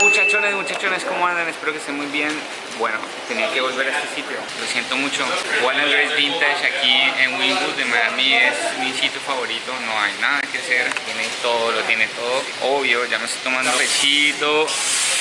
Muchachones, muchachones, ¿cómo andan? Espero que estén muy bien. Bueno, tenía que volver a este sitio, lo siento mucho. Walnut Grace Vintage aquí en Wynwood de Miami es mi sitio favorito, no hay nada que hacer, tiene todo, lo tiene todo. Obvio, ya me estoy tomando pechito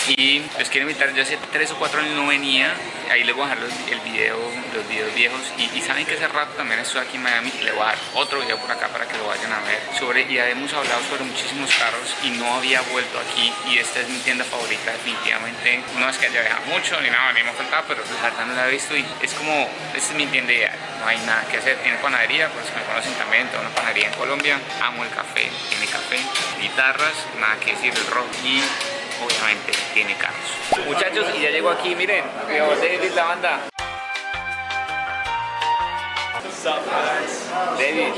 y los quiero invitar, yo hace 3 o 4 años no venía, ahí les voy a dejar los, el video, los videos viejos. Y, saben que hace rato también estoy aquí en Miami y le voy a dar otro video por acá para que lo vayan a ver sobre, ya hemos hablado sobre muchísimos carros y no había vuelto aquí y esta es mi tienda favorita definitivamente, no es que haya viajado mucho ni nada, ni me ha faltado, pero la verdad no la he visto y es como, esta es mi tienda ideal, no hay nada que hacer, tiene panadería, pues me conocen también, tengo una panadería en Colombia, amo el café, tiene café, guitarras, nada que decir del rock y obviamente tiene carros. Muchachos, y ya llego aquí, miren, David la banda. David,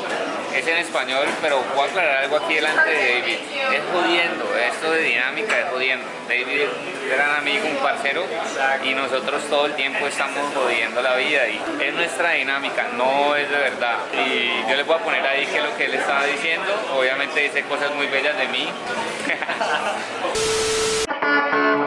es en español, pero voy a aclarar algo aquí delante de David. Es jodiendo, esto de dinámica es jodiendo. David es un gran amigo, un parcero, y nosotros todo el tiempo estamos jodiendo la vida. Y es nuestra dinámica, no es de verdad. Y yo les voy a poner ahí que lo que él estaba diciendo. Obviamente dice cosas muy bellas de mí.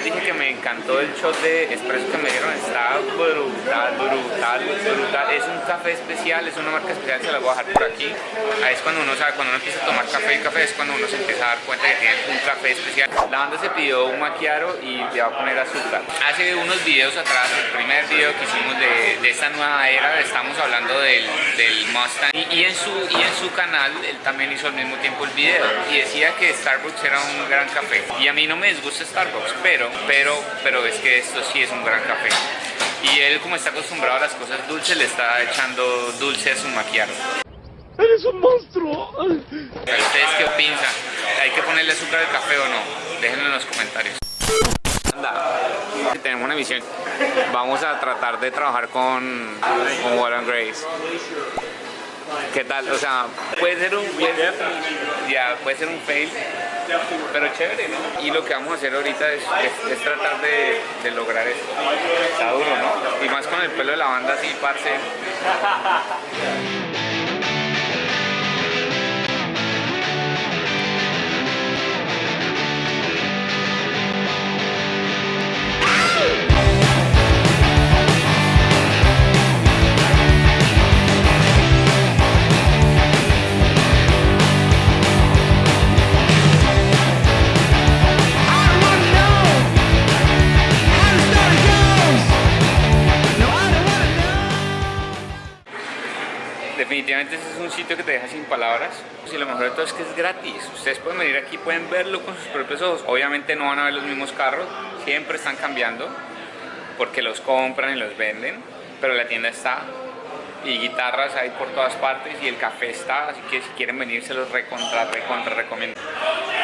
Les dije que me encantó el shot de espresso que me dieron, está brutal, brutal, brutal. Es un café especial, es una marca especial, se la voy a dejar por aquí. Ahí es cuando uno sabe, cuando uno empieza a tomar café y café es cuando uno se empieza a dar cuenta que tiene un café especial. La banda se pidió un maquiaro y le va a poner azúcar. Hace unos videos atrás, el primer video que hicimos de, de esta nueva era, estamos hablando del, del Mustang y, y, en su, y en su canal él también hizo al mismo tiempo el video y decía que Starbucks era un gran café. Y a mí no me disgusta Starbucks, pero pero, pero es que esto sí es un gran café. Y él como está acostumbrado a las cosas dulces, le está echando dulce a su maquiaro. ¡Eres un monstruo! ¿Ustedes qué opinan? ¿Hay que ponerle azúcar al café o no? Déjenlo en los comentarios. Anda, tenemos una misión. Vamos a tratar de trabajar con, con Warren Grace. ¿Qué tal? O sea, puede ser un puede, ya, puede ser un fail, pero chévere, ¿no? Y lo que vamos a hacer ahorita es, es, tratar de, de, lograr esto. Está duro, ¿no? Y más con el pelo de la banda así, parce. Definitivamente este es un sitio que te deja sin palabras. Y lo mejor de todo es que es gratis. Ustedes pueden venir aquí, pueden verlo con sus propios ojos. Obviamente no van a ver los mismos carros siempre están cambiando porque los compran y los venden pero la tienda está y guitarras hay por todas partes y el café está así que si quieren venir se los recontra, recontra recomiendo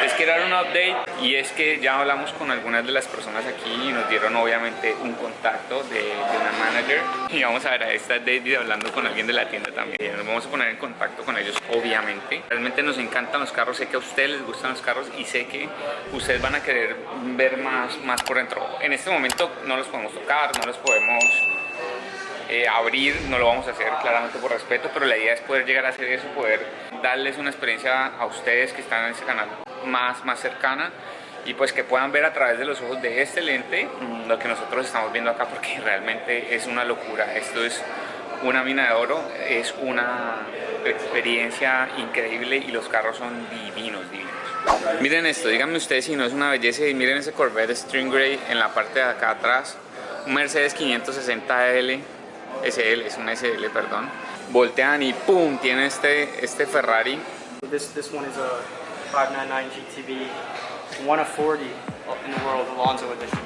Les quiero dar un update y es que ya hablamos con algunas de las personas aquí y nos dieron obviamente un contacto de, una manager y vamos a ver a esta David hablando con alguien de la tienda también. Nos vamos a poner en contacto con ellos obviamente. Realmente nos encantan los carros, sé que a ustedes les gustan los carros y sé que ustedes van a querer ver más, más por dentro. En este momento no los podemos tocar, no los podemos eh, abrir, no lo vamos a hacer claramente por respeto, pero la idea es poder llegar a hacer eso, poder darles una experiencia a ustedes que están en ese canal más, más cercana y pues que puedan ver a través de los ojos de este lente mm, lo que nosotros estamos viendo acá porque realmente es una locura, esto es una mina de oro, es una experiencia increíble y los carros son divinos, divinos. Miren esto, díganme ustedes si no es una belleza y miren ese Corvette String Grey en la parte de acá atrás, un Mercedes 560L SL, es un SL, perdón. Voltean y ¡pum! Tiene este, este Ferrari. This this one is a 599 GTB, one of 40 in the world, Alonso edition.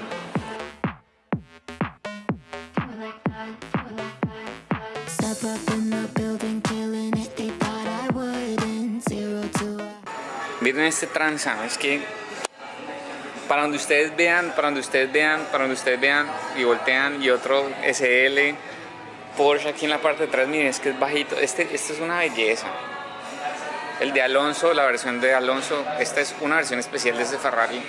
Miren este tranza, es que para donde ustedes vean, para donde ustedes vean, para donde ustedes vean y voltean y otro SL Porsche aquí en la parte de atrás, miren, es que es bajito. Este, este es una belleza. El de Alonso, la versión de Alonso, esta es una versión especial de este Ferrari.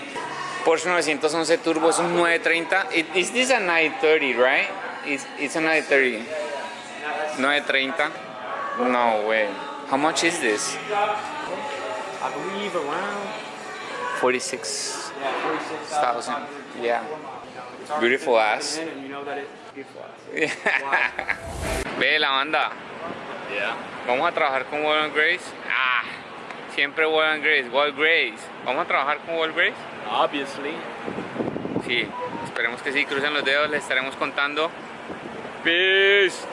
Porsche 911 Turbo es un 930. It, is this a 930, right? It's, it's a 930. 930. No way. How much is this? I believe around 46,000. yeah, 46,000. Yeah. It's already Beautiful ass. Ve la banda. Yeah. Vamos a trabajar con Wall and Grace. Ah, siempre Wall and Grace, Wall Grace. Vamos a trabajar con Wall Grace. Obviously. Sí, esperemos que sí. Crucen los dedos, les estaremos contando. Peace.